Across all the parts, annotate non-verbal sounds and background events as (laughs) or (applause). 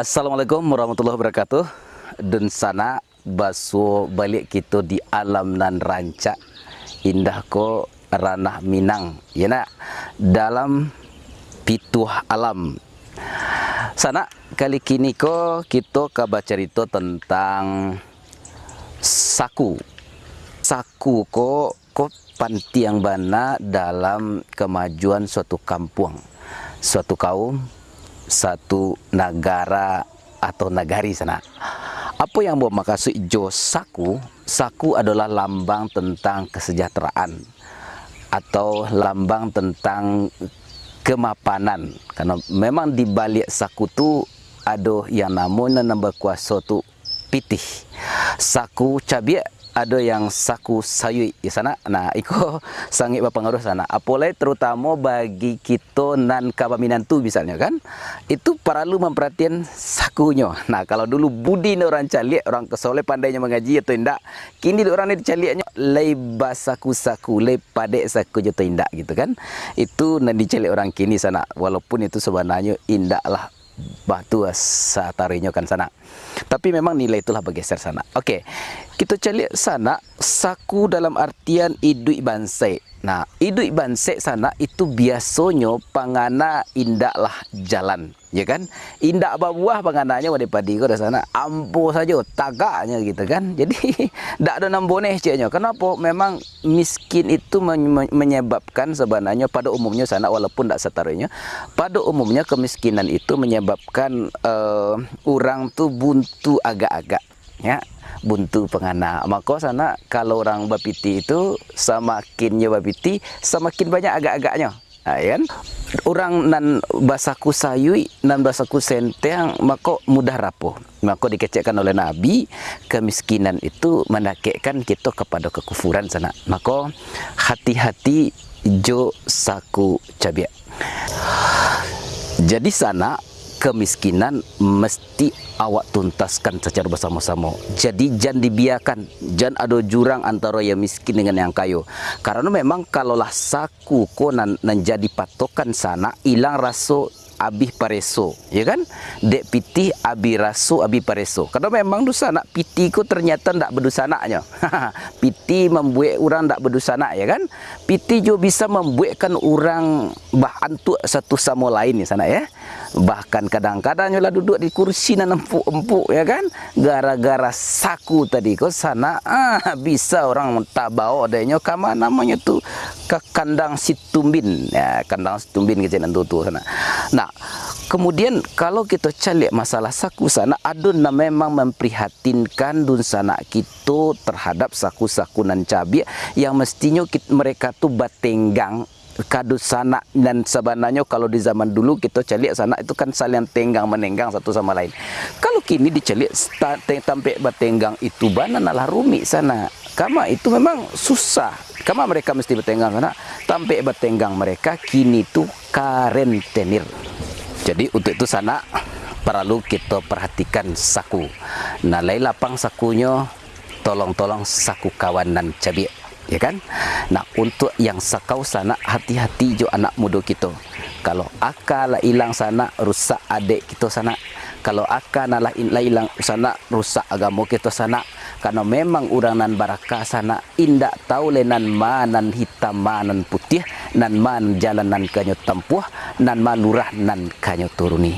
Assalamualaikum warahmatullahi wabarakatuh. Dan sana basu balik kita di alam nan rancak. Indah ko ranah Minang. Ya nak? Dalam pituh alam. Sana kali kini ko kita kabar cerita tentang Saku. Saku ko ko panti yang bana dalam kemajuan suatu kampung Suatu kaum satu negara atau nagari sana. Apa yang buat maksud jo saku? Saku adalah lambang tentang kesejahteraan atau lambang tentang kemapanan. Karena memang di balik saku tu ada yang namanya nambah kuasa tu pitih. Saku cabiak ada yang saku sayui di sana. Nah, iko (laughs) sangat berpengaruh sana. Apalagi terutama bagi kita nan kabaminan tu misalnya kan. Itu perlu memperhatikan sakunya. Nah, kalau dulu budi orang caliak, orang kesoleh pandainya mengaji atau tidak. Kini orang ni caliaknya leba saku-saku, le padek saku jatuh indak gitu kan. Itu nan dicaliak orang kini sana. Walaupun itu sebenarnya indak lah batu satarinya kan sana. Tapi memang nilai itulah bergeser sana. Okey. Kita cari sana saku dalam artian idui bansai. Nah, idui bansai sana itu biasanya pangana indaklah jalan, ya kan? Indak buah pangananya pada padi kau sana. Ampuh saja tagaknya gitu kan. Jadi (laughs) tak ada namboneh ciknya. Kenapa? Memang miskin itu menyebabkan sebenarnya pada umumnya sana walaupun tak setaranya, pada umumnya kemiskinan itu menyebabkan uh, orang tu buntu agak-agak, ya buntu pengana. Maka sana kalau orang bapiti itu semakinnya bapiti semakin banyak agak-agaknya. Ha, kan? Orang nan basaku sayui nan basaku senteng maka mudah rapuh. Maka dikecekkan oleh Nabi kemiskinan itu mendakekkan kita kepada kekufuran sana. Maka hati-hati jo saku cabiak. Jadi sana kemiskinan mesti awak tuntaskan secara bersama-sama. Jadi jangan dibiarkan, jangan ada jurang antara yang miskin dengan yang kaya. Karena memang kalaulah saku konan menjadi patokan sana, hilang rasa abih pareso, ya kan? Dek piti abi rasu abi pareso. Karena memang dosa nak piti ku ternyata ndak berdosa naknya. (laughs) piti membuat orang ndak berdosa ya kan? Piti juga bisa membuatkan orang bahan tu satu sama lain di sana ya. Bahkan kadang-kadang lah duduk di kursi nan empuk-empuk ya kan? Gara-gara saku tadi ko sana ah bisa orang bawa adanya kama namanya tu ke kandang situmbin ya kandang situmbin ke tu tu sana. Nah, kemudian kalau kita cari masalah saku sana ada memang memprihatinkan dun sana kita terhadap saku-saku nan cabai yang mestinya kita, mereka tu batenggang kadu sana dan sebenarnya kalau di zaman dulu kita cari sana itu kan saling tenggang menenggang satu sama lain. Kalau kini dicari sampai batenggang itu bana nalah rumit sana. Kama itu memang susah. Kama mereka mesti bertenggang sana. Sampai bertenggang mereka kini tu karentenir. Jadi untuk itu sana perlu kita perhatikan saku. Nah, lai lapang sakunya tolong-tolong saku kawanan cabai, ya kan? Nah, untuk yang sakau sana hati-hati jo anak muda kita. Kalau akal hilang sana rusak adik kita sana. Kalau akal nalah hilang sana rusak agama kita sana karena memang orang nan baraka sana indak tahu lenan manan hitam manan putih nan man jalan nan kanyo tempuh nan malurah nan kanyo turuni.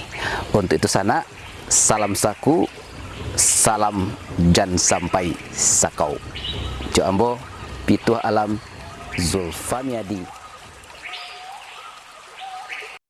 Untuk itu sana salam saku salam jan sampai sakau. Jo ambo pituah alam zulfamiadi